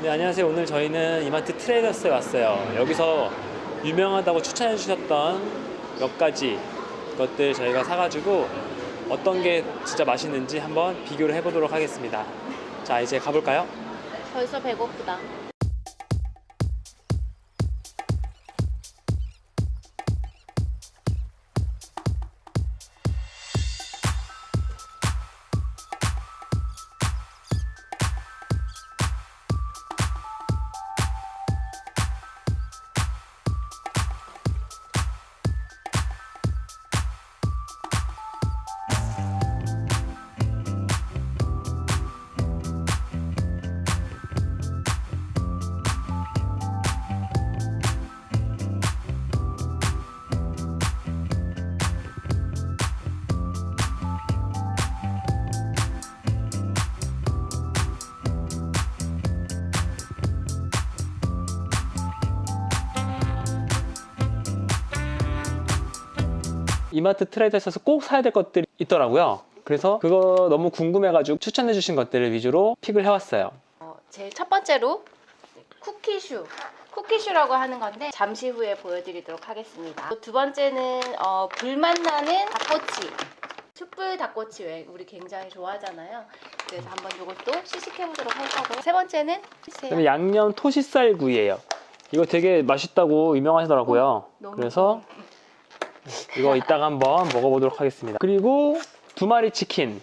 네, 안녕하세요. 오늘 저희는 이마트 트레이더스에 왔어요. 여기서 유명하다고 추천해 주셨던 몇 가지 것들 저희가 사가지고 어떤 게 진짜 맛있는지 한번 비교를 해보도록 하겠습니다. 자, 이제 가볼까요? 벌써 배고프다. 이마트 트레이더스에서 꼭 사야 될 것들이 있더라고요. 그래서 그거 너무 궁금해가지고 추천해 주신 것들을 위주로 픽을 해왔어요. 어, 제일 첫 번째로 쿠키슈. 쿠키슈라고 하는 건데 잠시 후에 보여드리도록 하겠습니다. 두 번째는 어, 불맛 나는 닭꼬치. 숯불 닭꼬치 왜 우리 굉장히 좋아하잖아요. 그래서 한번 이것도 시식해 보도록 할 거고. 세 번째는 그다음에 양념 토시살 구이예요. 이거 되게 맛있다고 유명하시더라고요. 그래서 이거 이따가 한번 먹어보도록 하겠습니다. 그리고 두 마리 치킨.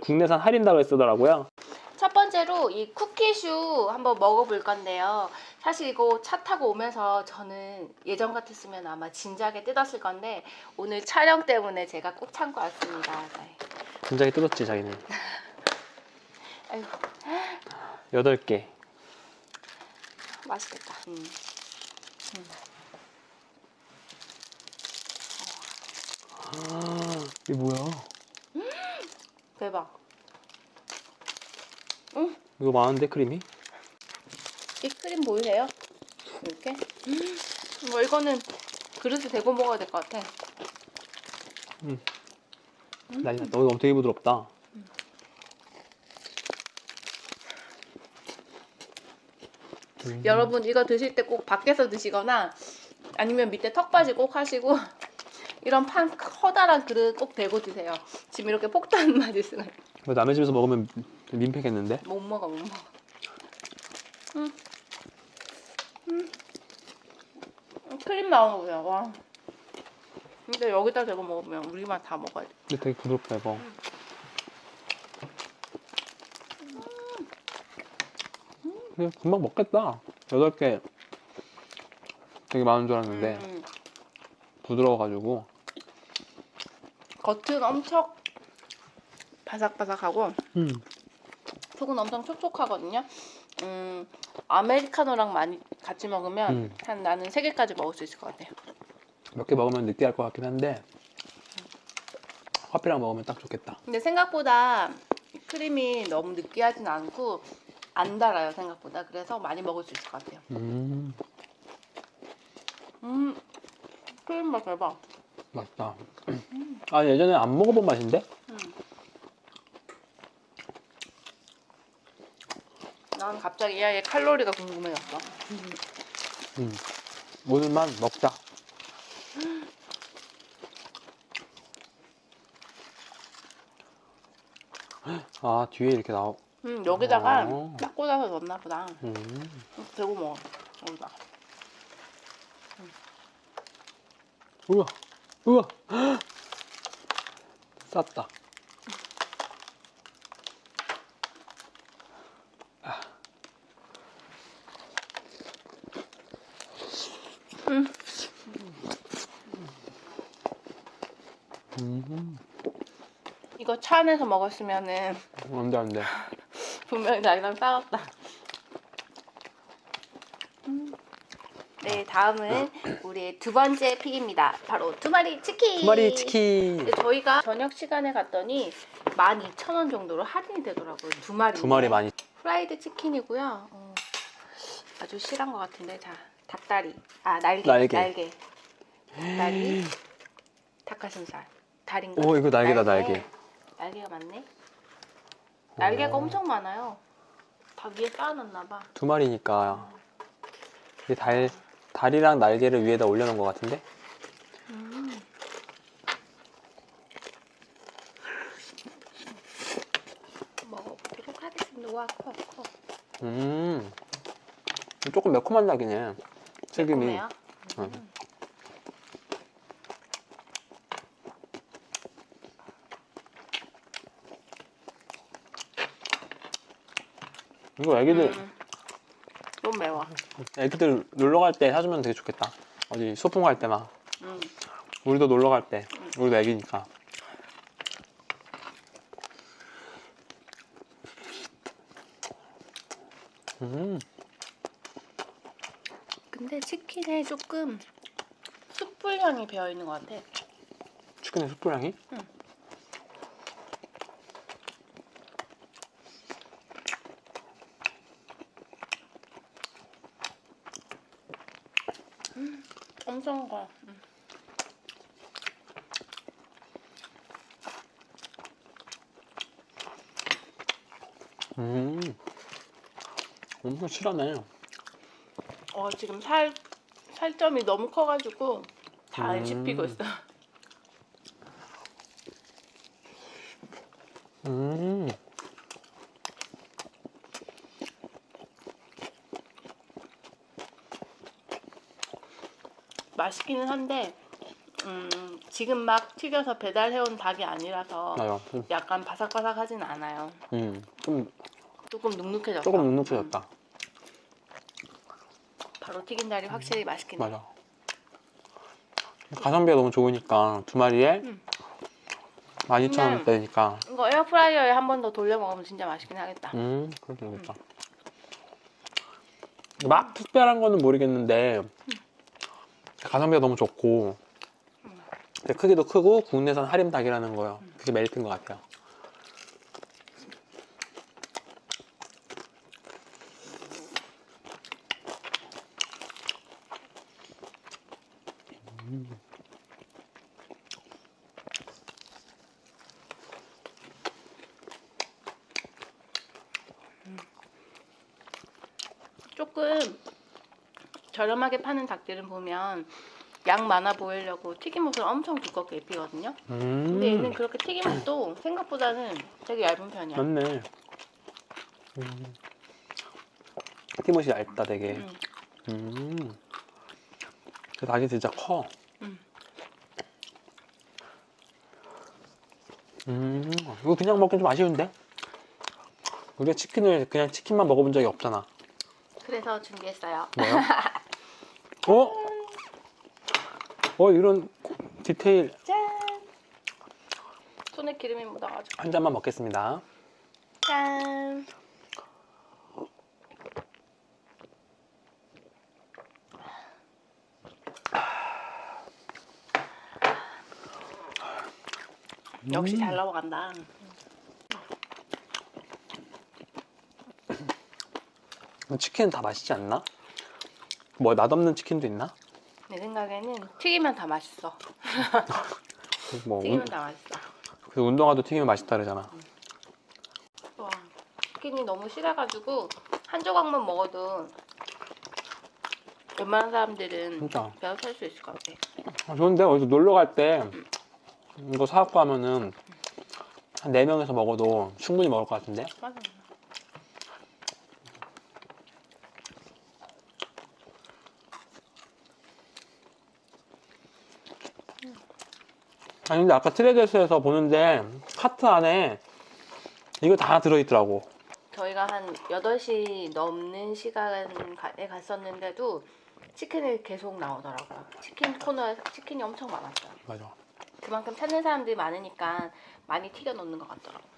국내산 할인다고 쓰더라고요. 첫 번째로 이 쿠키슈 한번 먹어볼 건데요. 사실 이거 차 타고 오면서 저는 예전 같았으면 아마 진작에 뜯었을 건데 오늘 촬영 때문에 제가 꼭 참고 왔습니다. 네. 굉장히 뜯었지 자기는. 아이고 여덟 개. 맛있겠다. 음. 아, 이게 뭐야? 대박. 이거 많은데 크림이? 이 크림 보이세요? 이렇게? 뭐 이거는 그릇에 대고 먹어야 될 것 같아. 난리 났다. 이거 되게 부드럽다. 음. 여러분 이거 드실 때 꼭 밖에서 드시거나 아니면 밑에 턱받이 꼭 하시고 이런 판 커다란 그릇 꼭 대고 드세요. 지금 이렇게 폭탄 맞을 수가 있- 이거 남의 집에서 먹으면 민폐겠는데? 못 먹어 못 먹어. 음. 음. 크림 나오는 거 보세요. 와. 근데 여기다 대고 먹으면 우리만 다 먹어야 돼. 근데 되게 부드럽다 이거. 그냥 금방 먹겠다. 여덟 개 되게 많은 줄 알았는데 음, 음. 부드러워가지고 겉은 엄청 바삭바삭하고 음. 속은 엄청 촉촉하거든요. 음, 아메리카노랑 많이 같이 먹으면 음. 한 나는 세 개까지 먹을 수 있을 것 같아요. 몇 개 먹으면 느끼할 것 같긴 한데 커피랑 먹으면 딱 좋겠다. 근데 생각보다 크림이 너무 느끼하진 않고 안 달아요 생각보다. 그래서 많이 먹을 수 있을 것 같아요. 음, 음, 크림 맛 대박. 맛있다. 아 예전에 안 먹어본 맛인데? 음. 난 갑자기 이 아이의 칼로리가 궁금해졌어. 음. 오늘만 먹자. 아 뒤에 이렇게 나오. 음, 여기다가 어. 딱 꽂아서 넣나 보다. 음. 대고 먹어. 여기다. 우와, 우와, 쌌다. 아. 음, 이거 차 안에서 먹었으면은 안돼 안돼. 분명히 나이랑 싸웠다. 음. 네, 다음은 우리의 두 번째 픽입니다. 바로 두 마리 치킨. 두 마리 치킨. 저희가 저녁 시간에 갔더니 12,000원 정도로 할인이 되더라고요. 두 마리. 두 마리 많이. 프라이드 치킨이고요. 어, 아주 실한 것 같은데 자 닭다리. 아 날개. 날개. 날개. 다리. 닭가슴살. 다리인가? 오 이거 날개다 날개. 날개가 많네. 날개가 오. 엄청 많아요. 다 위에 쌓아놨나 봐. 두 마리니까 이게 달 다리랑 날개를 위에다 올려놓은 것 같은데 음. 먹어보도록 하겠습니다. 와, 커, 커. 음 조금 매콤한 닭이네 튀김이 매콤해요? 응. 이거 애기들 음. 너무 매워. 애기들 놀러 갈 때 사주면 되게 좋겠다 어디 소풍 갈 때막 음. 우리도 놀러 갈 때 우리도 애기니까 음 근데 치킨에 조금 숯불 향이 배어 있는 것 같아. 치킨의 숯불 향이? 응. 엄청 커. 음. 음 엄청 실하네 어 지금 살 살점이 너무 커가지고 다안 음. 씹히고 있어. 음 맛있기는 한데 음, 지금 막 튀겨서 배달해온 닭이 아니라서 맞아 약간 바삭바삭하진 않아요. 음 좀 조금 눅눅해졌어. 조금 눅눅해졌다 바로 튀긴 달이 확실히 맛있긴 해. 맞아 가성비가 너무 좋으니까 두 마리에 음. 12,000원대니까 이거 에어프라이어에 한 번 더 돌려 먹으면 진짜 맛있긴 하겠다. 음 그래도 되겠다 막 특별한 거는 모르겠는데 가성비가 너무 좋고. 근데 크기도 크고 국내산 할인 닭이라는 거요. 그게 메리트인 것 같아요. 조금 저렴하게 파는 닭들은 보면 양 많아 보이려고 튀김옷을 엄청 두껍게 입히거든요. 음 근데 얘는 그렇게 튀김옷도 생각보다는 되게 얇은 편이야. 맞네 음. 튀김옷이 얇다 되게 음. 음. 그 닭이 진짜 커. 음. 음. 이거 그냥 먹기 좀 아쉬운데? 우리가 치킨을 그냥 치킨만 먹어본 적이 없잖아. 그래서 준비했어요. 뭐요? 어? 어 이런 디테일 짠! 손에 기름이 묻어가지고. 한 잔만 먹겠습니다. 짠! 역시 잘 넘어간다. 치킨은 다 맛있지 않나? 뭐 맛없는 치킨도 있나? 내 생각에는 튀기면 다 맛있어. 뭐 튀기면 운, 다 맛있어. 그 운동화도 튀기면 맛있다 그러잖아. 와, 치킨이 너무 실해가지고 한 조각만 먹어도 웬만한 사람들은 진짜. 배워 살수 있을 것 같아. 아, 좋은데 어디서 놀러 갈 때 이거 사갖고 가면은 한 4명에서 먹어도 충분히 먹을 것 같은데? 맞아. 아니 근데 아까 트레저스에서 보는데 카트 안에 이거 다 들어있더라고 저희가 한 8시 넘는 시간에 갔었는데도 치킨이 계속 나오더라고요. 치킨 코너에 치킨이 엄청 많았어요. 맞아 그만큼 찾는 사람들이 많으니까 많이 튀겨 놓는 것 같더라고요.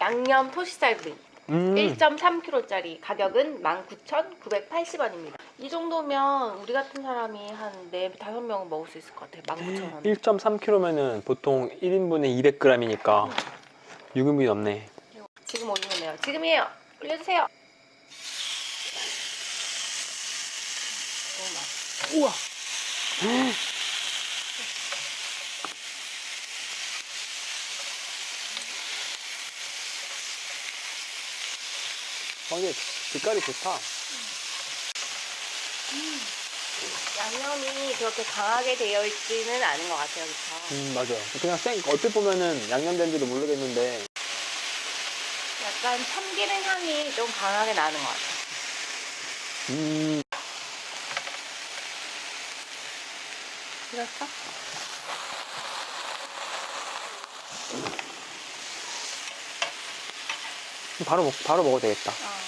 양념 토시살구이 음, 1.3kg짜리 가격은 19,980원입니다. 이 정도면 우리 같은 사람이 한 4, 5명은 먹을 수 있을 것 같아요. 19,000원. 1.3kg면은 보통 1인분에 200g이니까 6인분이 넘네 지금 올리면 돼요. 지금이에요. 올려주세요. 우와 어, 이게 빛깔이 좋다. 양념이 그렇게 강하게 되어 있지는 않은 것 같아요, 그렇죠? 음, 맞아요. 그냥 생, 얼핏 보면은 양념된지도 모르겠는데, 약간 참기름 향이 좀 강하게 나는 것 같아요. 음, 그렇죠? 바로 먹, 바로 먹어도 되겠다. 어.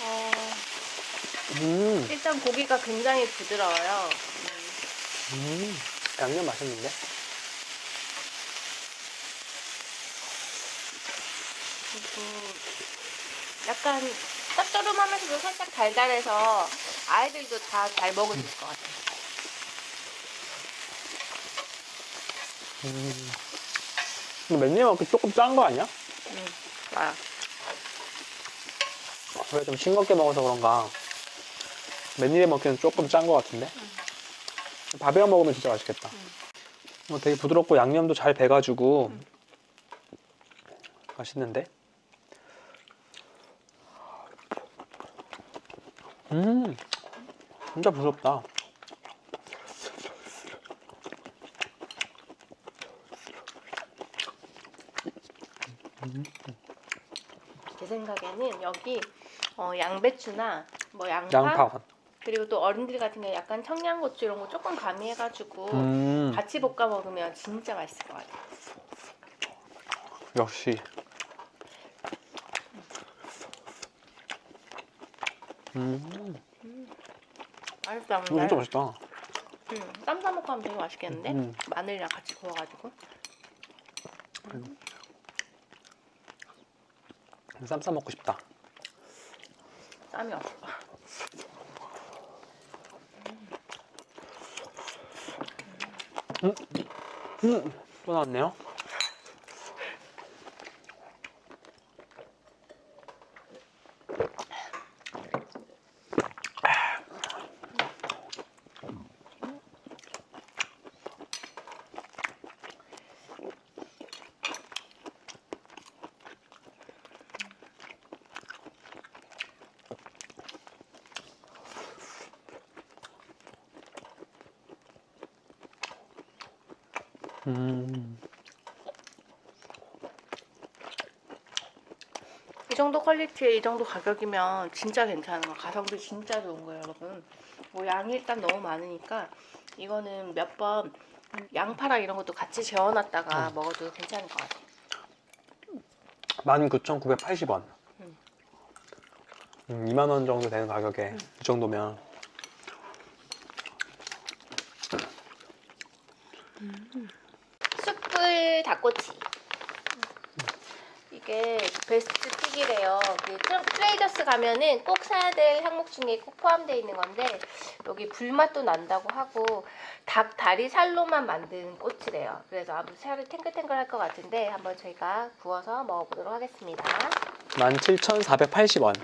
어, 음, 일단 고기가 굉장히 부드러워요. 음, 음, 양념 맛있는데? 그리고 약간 짭조름하면서도 살짝 달달해서 아이들도 다 잘 먹을 수 있을 것 같아요. 음. 먹기 조금 짠 거 아니야? 음, 맞아. 왜좀 싱겁게 먹어서 그런가. 맨일에 먹기는 조금 짠거 같은데? 밥이랑 먹으면 진짜 맛있겠다. 뭐 되게 부드럽고 양념도 잘 배가지고 맛있는데? 음, 진짜 부드럽다. 제 생각에는 여기 어, 양배추나 뭐 양파, 양파. 그리고 또 어른들 같은 경우 약간 청양고추 이런 거 조금 가미해가지고 음, 같이 볶아 먹으면 진짜 맛있을 것 같아요. 역시. 음, 맛있다. 이거 진짜 맛있다. 음, 쌈 싸 먹고 하면 되게 맛있겠는데? 음. 마늘이랑 같이 구워가지고. 쌈싸 먹고 싶다. 쌈이 없어. 음, 또 나왔네요. 음, 이 정도 퀄리티에 이 정도 가격이면 진짜 괜찮은 거. 가성비 진짜 좋은 거예요, 여러분. 뭐 양이 일단 너무 많으니까 이거는 몇 번 양파랑 이런 것도 같이 재워놨다가 먹어도 괜찮을 것 같아요. 19,980원. 음. 음, 2만 원 정도 되는 가격에 이 정도면 닭꼬치. 이게 베스트 픽이래요. 그 트레- 트레이더스 가면은 꼭 사야 될 항목 중에 꼭 포함되어 있는 건데 여기 불맛도 난다고 하고 닭 다리 살로만 만든 꼬치래요. 그래서 아무 살이 탱글탱글 할 것 같은데 한번 저희가 구워서 먹어보도록 하겠습니다. 17,480원.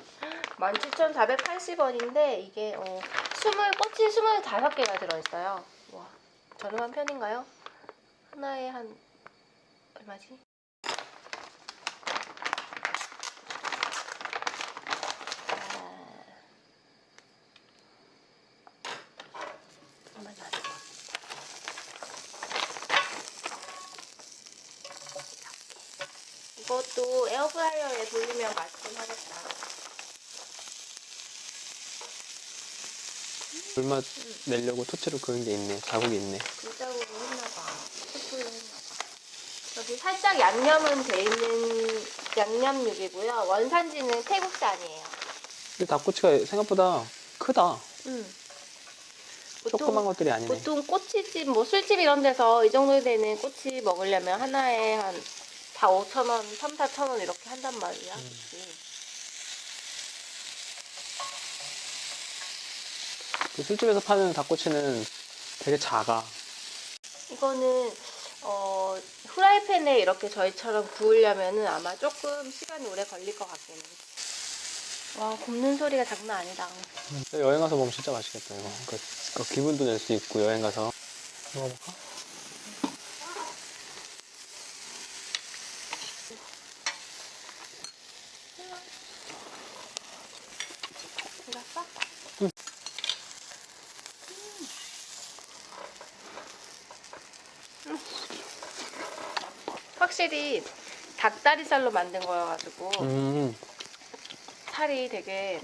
17,480원인데 이게 어, 20, 꼬치 25개가 들어있어요. 와, 저렴한 편인가요? 하나에 한 얼마지? 아. 이것도 에어프라이어에 돌리면 맛있긴 하겠다. 불맛 내려고 토치로 그은 게 있네. 자국이 있네. 불자국으로 했나봐. 숯불로 했나봐. 여기 살짝 양념은 돼 있는 양념육이고요. 원산지는 태국산이에요. 근데 닭꼬치가 생각보다 크다. 음. 조그만 것들이 아니네. 보통 꼬치집, 뭐 술집 이런 데서 이 정도 되는 꼬치 먹으려면 하나에 한 4, 5천 원, 3, 4천 원 이렇게 한단 말이야. 음. 그치? 그 술집에서 파는 닭꼬치는 되게 작아. 이거는 어, 프라이팬에 이렇게 저희처럼 구우려면 아마 조금 시간이 오래 걸릴 것 같긴 해와 굽는 소리가 장난 아니다 네, 여행 가서 먹으면 진짜 맛있겠다 이거 그, 그 기분도 낼 수 있고 여행 가서 먹어볼까? 응. 확실히 닭다리살로 만든 거여가지고 음. 살이 되게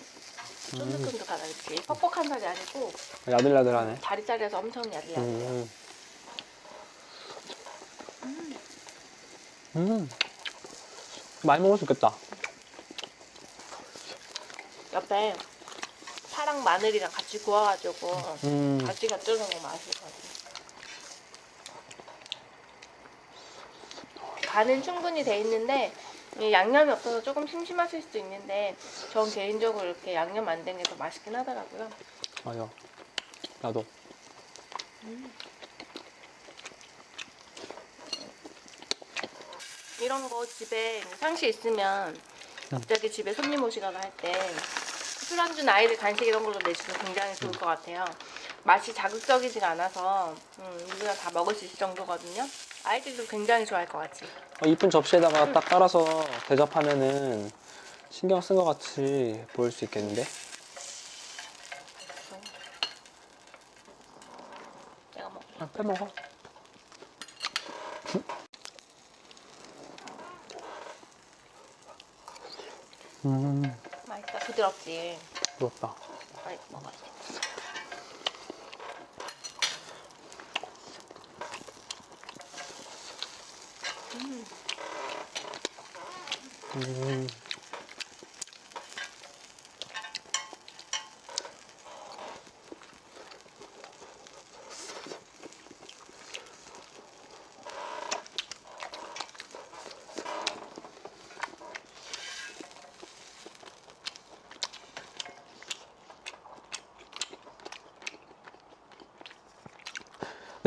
쫀득쫀득하다 그치? 퍽퍽한 살이 아니고 야들야들하네 다리살이라서 엄청 야들야들해요 음. 음. 음. 많이 먹을 수 있겠다 옆에 파랑 마늘이랑 같이 구워가지고 음. 같이 곁들여 먹으면 맛있을 것 같아 간은 충분히 돼 있는데 양념이 없어서 조금 심심하실 수도 있는데 전 개인적으로 이렇게 양념 안 된 게 더 맛있긴 하더라고요. 맞아. 나도. 음. 이런 거 집에 상시 있으면 갑자기 집에 손님 오시거나 할 때 술안주 아이들 간식 이런 걸로 내주면 굉장히 좋을 것 같아요. 맛이 자극적이지가 않아서 음, 우리가 다 먹을 수 있을 정도거든요. 아이들도 굉장히 좋아할 것 같지? 어, 이쁜 접시에다가 딱 깔아서 대접하면은 신경 쓴 것 같이 보일 수 있겠는데? 내가 아, 먹어. 아, 빼먹어. 음. 맛있다. 부드럽지? 부럽다. 빨리 먹어야 돼. 네,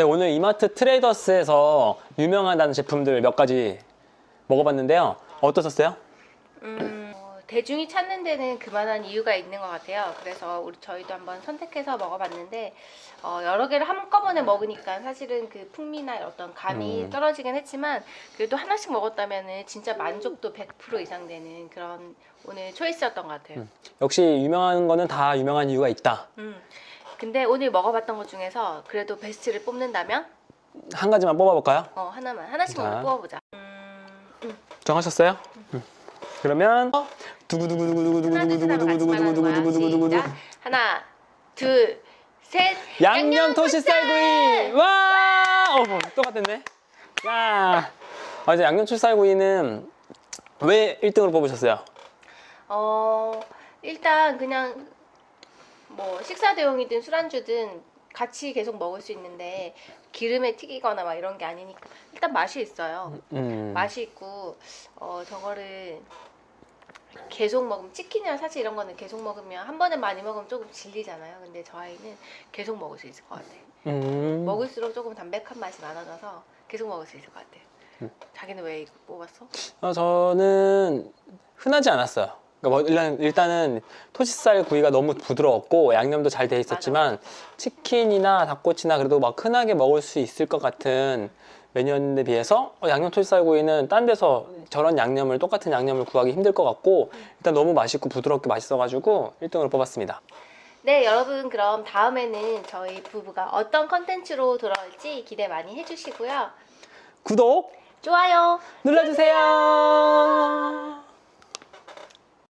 오늘 이마트 트레이더스에서 유명하다는 제품들 몇 가지 먹어봤는데요. 어떠셨어요? 음, 어, 대중이 찾는 데는 그만한 이유가 있는 것 같아요. 그래서 우리 저희도 한번 선택해서 먹어봤는데 어, 여러 개를 한꺼번에 먹으니까 사실은 그 풍미나 어떤 감이 음. 떨어지긴 했지만 그래도 하나씩 먹었다면 진짜 만족도 100% 이상 되는 그런 오늘 초이스였던 것 같아요. 음. 역시 유명한 거는 다 유명한 이유가 있다. 음. 근데 오늘 먹어봤던 것 중에서 그래도 베스트를 뽑는다면? 한 가지만 뽑아볼까요? 어 하나만 하나씩 자. 뽑아보자. 정하셨어요? 그러면 두구두구두구두구두구두구두구두구두구두구두구두구두구 하나 둘 셋 양념 토시 쌀구이 와 어, 똑같은데 와 아, 이제 양념 쌀구이는 왜 1등으로 뽑으셨어요? 어 일단 그냥 뭐 식사 대용이든 술안주든 같이 계속 먹을 수 있는데 기름에 튀기거나 막 이런 게 아니니까 일단 맛이 있어요. 음. 맛이 있고 어 저거를 계속 먹으면 치킨이랑 사실 이런 거는 계속 먹으면 한 번에 많이 먹으면 조금 질리잖아요. 근데 저 아이는 계속 먹을 수 있을 것 같아요. 음. 먹을수록 조금 담백한 맛이 많아져서 계속 먹을 수 있을 것 같아요. 음. 자기는 왜 뽑았어? 어, 저는 흔하지 않았어요. 그러니까 뭐 일단, 일단은 토시살 구이가 너무 부드러웠고 양념도 잘 돼 있었지만 치킨이나 닭꼬치나 그래도 막 흔하게 먹을 수 있을 것 같은 메뉴였는데 비해서 어, 양념 토시살 구이는 딴 데서 저런 양념을 똑같은 양념을 구하기 힘들 것 같고 일단 너무 맛있고 부드럽게 맛있어가지고 1등으로 뽑았습니다. 네, 여러분 그럼 다음에는 저희 부부가 어떤 컨텐츠로 돌아올지 기대 많이 해주시고요. 구독 좋아요. 눌러주세요.